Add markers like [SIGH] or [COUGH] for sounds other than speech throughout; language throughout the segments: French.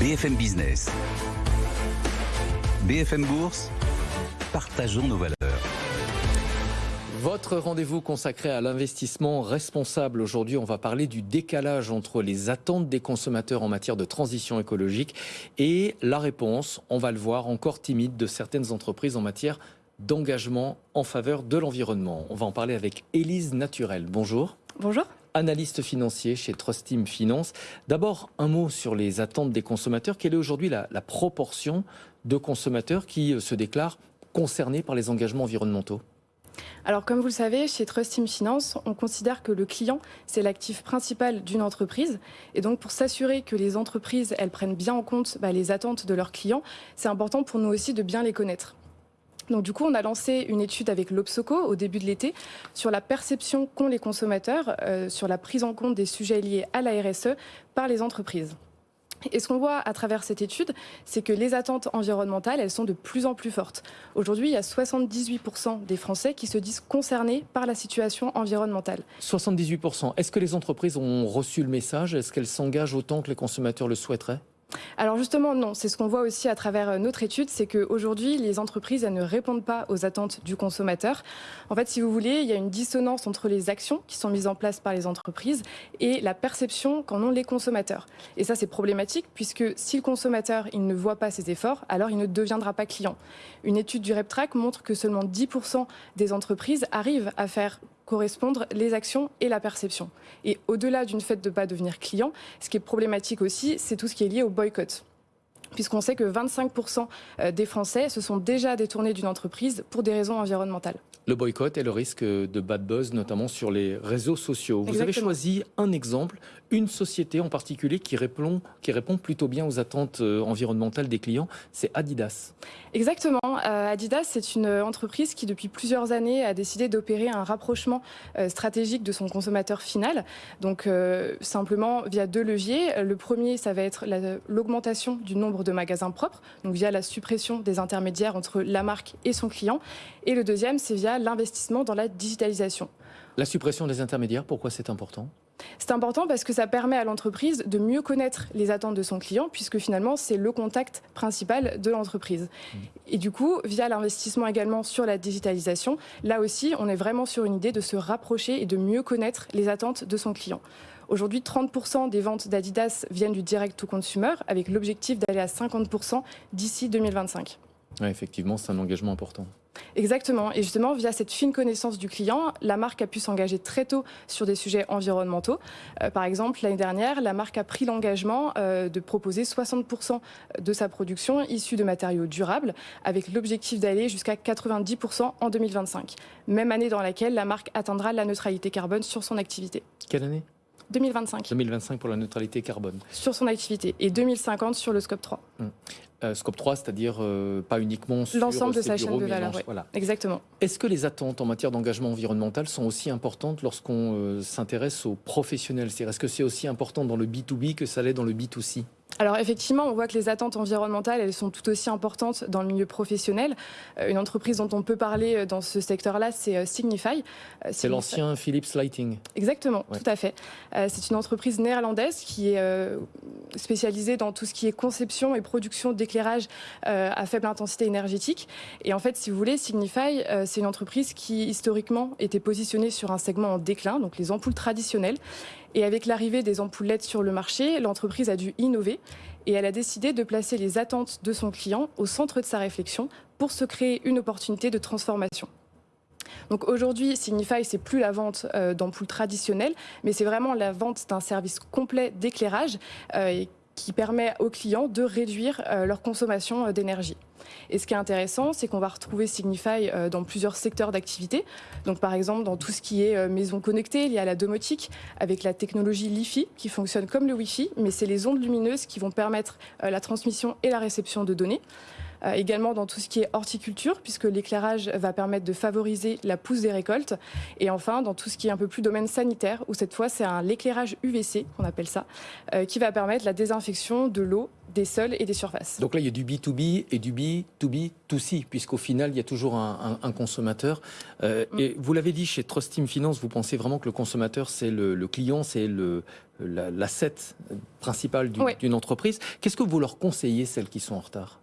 BFM Business. BFM Bourse. Partageons nos valeurs. Votre rendez-vous consacré à l'investissement responsable. Aujourd'hui, on va parler du décalage entre les attentes des consommateurs en matière de transition écologique et la réponse, on va le voir, encore timide de certaines entreprises en matière d'engagement en faveur de l'environnement. On va en parler avec Élise Naturel. Bonjour. Bonjour analyste financier chez Trust Team Finance. D'abord, un mot sur les attentes des consommateurs. Quelle est aujourd'hui la, proportion de consommateurs qui euh, se déclarent concernés par les engagements environnementaux? Alors, comme vous le savez, chez Trust Team Finance, on considère que le client, c'est l'actif principal d'une entreprise. Et donc, pour s'assurer que les entreprises, elles prennent bien en compte bah, les attentes de leurs clients, c'est important pour nous aussi de bien les connaître. Donc du coup, on a lancé une étude avec l'Obsoco au début de l'été sur la perception qu'ont les consommateurs euh, sur la prise en compte des sujets liés à la RSE par les entreprises. Et ce qu'on voit à travers cette étude, c'est que les attentes environnementales, elles sont de plus en plus fortes. Aujourd'hui, il y a 78% des Français qui se disent concernés par la situation environnementale. 78%. Est-ce que les entreprises ont reçu le message? Est-ce qu'elles s'engagent autant que les consommateurs le souhaiteraient? Alors justement, non. C'est ce qu'on voit aussi à travers euh, notre étude, c'est qu'aujourd'hui, les entreprises ne répondent pas aux attentes du consommateur. En fait, si vous voulez, il y a une dissonance entre les actions qui sont mises en place par les entreprises et la perception qu'en ont les consommateurs. Et ça, c'est problématique puisque si le consommateur il ne voit pas ses efforts, alors il ne deviendra pas client. Une étude du RepTrack montre que seulement 10% des entreprises arrivent à faire correspondre les actions et la perception. Et au-delà d'une fait de ne pas devenir client, ce qui est problématique aussi, c'est tout ce qui est lié au boycott puisqu'on sait que 25% euh, des Français se sont déjà détournés d'une entreprise pour des raisons environnementales. Le boycott et le risque de bad buzz, notamment sur les réseaux sociaux. Vous avez choisi un exemple, une société en particulier qui répond, qui répond plutôt bien aux attentes euh, environnementales des clients, c'est Adidas. Exactement. Euh, Adidas, c'est une entreprise qui, depuis plusieurs années, a décidé d'opérer un rapprochement stratégique de son consommateur final. Donc, simplement via deux leviers. Le premier, ça va être l'augmentation du nombre de magasins propres, donc via la suppression des intermédiaires entre la marque et son client. Et le deuxième, c'est via l'investissement dans la digitalisation. La suppression des intermédiaires, pourquoi c'est important? C'est important parce que ça permet à l'entreprise de mieux connaître les attentes de son client, puisque finalement, c'est le contact principal de l'entreprise. Mmh. Et du coup, via l'investissement également sur la digitalisation, là aussi, on est vraiment sur une idée de se rapprocher et de mieux connaître les attentes de son client. Aujourd'hui, 30% des ventes d'Adidas viennent du direct to consumer, avec l'objectif d'aller à 50% d'ici 2025. effectivement, c'est un engagement important. Exactement. Et justement, via cette fine connaissance du client, la marque a pu s'engager très tôt sur des sujets environnementaux. Euh, par exemple, l'année dernière, la marque a pris l'engagement euh, de proposer 60% de sa production issue de matériaux durables, avec l'objectif d'aller jusqu'à 90% en 2025. Même année dans laquelle la marque atteindra la neutralité carbone sur son activité. Quelle année? 2025. 2025 pour la neutralité carbone. Sur son activité et 2050 sur le scope 3. Euh, scope 3, c'est-à-dire euh, pas uniquement sur l'ensemble de sa chaîne de valeur. Voilà. Exactement. Est-ce que les attentes en matière d'engagement environnemental sont aussi importantes lorsqu'on euh, s'intéresse aux professionnels? C'est-à-dire, est-ce que c'est aussi important dans le B2B que ça l'est dans le B2C alors effectivement, on voit que les attentes environnementales, elles sont tout aussi importantes dans le milieu professionnel. Euh, une entreprise dont on peut parler euh, dans ce secteur-là, c'est euh, Signify. C'est l'ancien Philips Lighting. Exactement, tout à fait. C'est une entreprise néerlandaise qui est spécialisée dans tout ce qui est conception et production d'éclairage à faible intensité énergétique. Et en fait, si vous voulez, Signify, c'est une entreprise qui historiquement était positionnée sur un segment en déclin, donc les ampoules traditionnelles. Et avec l'arrivée des ampoules LED sur le marché, l'entreprise a dû innover et elle a décidé de placer les attentes de son client au centre de sa réflexion pour se créer une opportunité de transformation. Donc aujourd'hui, Signify, c'est plus la vente euh, d'ampoules traditionnelles, mais c'est vraiment la vente d'un service complet d'éclairage euh, qui permet aux clients de réduire euh, leur consommation d'énergie. Et ce qui est intéressant, c'est qu'on va retrouver Signify euh, dans plusieurs secteurs d'activité. Donc, par exemple, dans tout ce qui est euh, maison connectée, lié à la domotique, avec la technologie LiFi, qui fonctionne comme le Wi-Fi, mais c'est les ondes lumineuses qui vont permettre euh, la transmission et la réception de données. Également dans tout ce qui est horticulture, puisque l'éclairage va permettre de favoriser la pousse des récoltes. Et enfin, dans tout ce qui est un peu plus domaine sanitaire, où cette fois, c'est un l'éclairage UVC, qu'on appelle ça, qui va permettre la désinfection de l'eau des sols et des surfaces. Donc là, il y a du B2B et du B2B2C, puisqu'au final, il y a toujours un, consommateur. Euh, mm. Et vous l'avez dit, chez Trust Team Finance, vous pensez vraiment que le consommateur, c'est le, client, c'est l'asset principal d'une entreprise. Qu'est-ce que vous leur conseillez, celles qui sont en retard?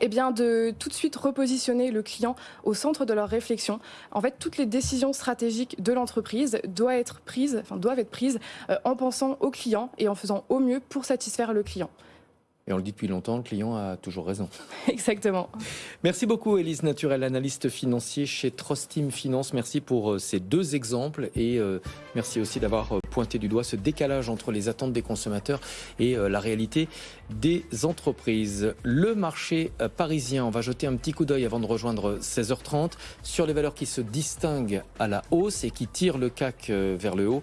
Eh bien, de tout de suite repositionner le client au centre de leur réflexion. En fait, toutes les décisions stratégiques de l'entreprise doivent être prises, euh, en pensant au client et en faisant au mieux pour satisfaire le client. Et on le dit depuis longtemps, le client a toujours raison. [LAUGHS] Exactement. Merci beaucoup, Elise Naturel, analyste financier chez Trust Team Finance. Merci pour euh, ces deux exemples et euh, merci aussi d'avoir euh, pointé du doigt ce décalage entre les attentes des consommateurs et la réalité des entreprises. Le marché parisien, on va jeter un petit coup d'œil avant de rejoindre 16h30 sur les valeurs qui se distinguent à la hausse et qui tirent le CAC vers le haut.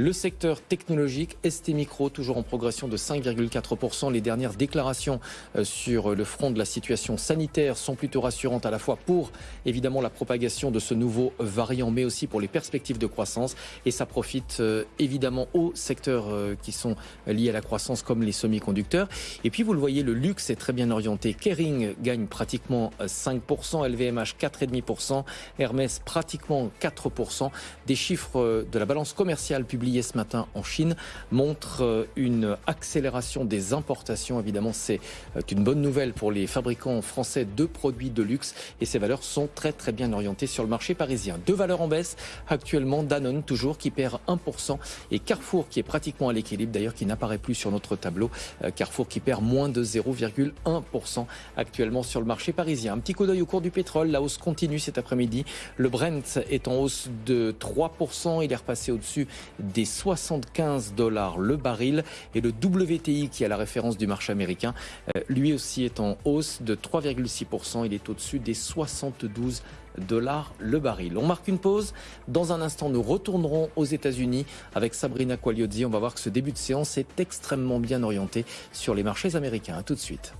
Le secteur technologique, ST Micro, toujours en progression de 5,4%. Les dernières déclarations euh, sur le front de la situation sanitaire sont plutôt rassurantes à la fois pour évidemment la propagation de ce nouveau variant, mais aussi pour les perspectives de croissance. Et ça profite euh, évidemment aux secteurs euh, qui sont liés à la croissance, comme les semi-conducteurs. Et puis vous le voyez, le luxe est très bien orienté. Kering gagne pratiquement 5%, LVMH 4,5%, Hermès pratiquement 4%. Des chiffres de la balance commerciale publiée ce matin en Chine montre euh, une accélération des importations. Évidemment, c'est euh, une bonne nouvelle pour les fabricants français de produits de luxe et ces valeurs sont très très bien orientées sur le marché parisien. Deux valeurs en baisse actuellement, Danone toujours qui perd 1% et Carrefour qui est pratiquement à l'équilibre d'ailleurs qui n'apparaît plus sur notre tableau. Euh, Carrefour qui perd moins de 0,1% actuellement sur le marché parisien. Un petit coup d'œil au cours du pétrole, la hausse continue cet après-midi. Le Brent est en hausse de 3%, il est repassé au-dessus des 75 dollars le baril et le WTI qui est la référence du marché américain, euh, lui aussi est en hausse de 3,6%. Il est au-dessus des 72 dollars le baril. On marque une pause. Dans un instant, nous retournerons aux États-Unis avec Sabrina Quagliozzi. On va voir que ce début de séance est extrêmement bien orienté sur les marchés américains. tout de suite.